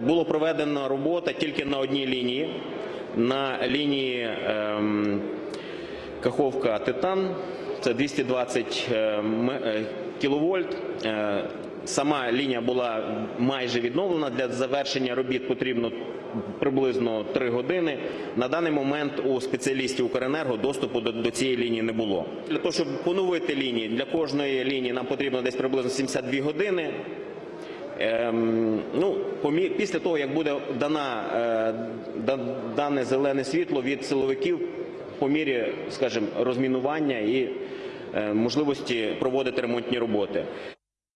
Було проведено робота тільки на одній лінії, на лінії ем, Каховка Титан, це 220 е, е, кіловольт. Е, Сама лінія була майже відновлена. Для завершення робіт потрібно приблизно 3 години. На даний момент у спеціалістів Укренерго доступу до, до цієї лінії не було. Для того, щоб поновити лінії, для кожної лінії нам потрібно десь приблизно 72 години. Ем, ну, після того, як буде дана, е, да- дане зелене світло від силовиків по мірі, скажімо, розмінування і е, можливості проводити ремонтні роботи.